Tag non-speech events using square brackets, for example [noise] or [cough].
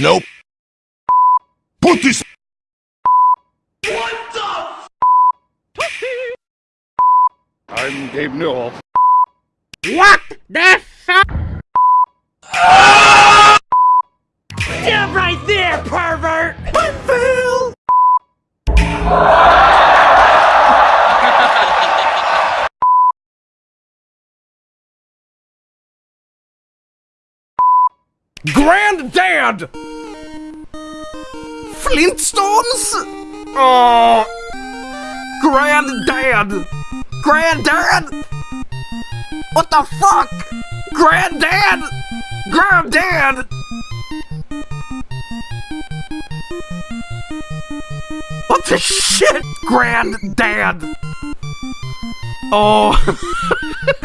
Nope. Put this. What the? Pussy. I'm Gabe Newell. What the fuck? Stop right there, pervert! Granddad! Flintstones? Oh, Granddad! Granddad! What the fuck? Granddad! Granddad! What the shit, Granddad? Oh. [laughs]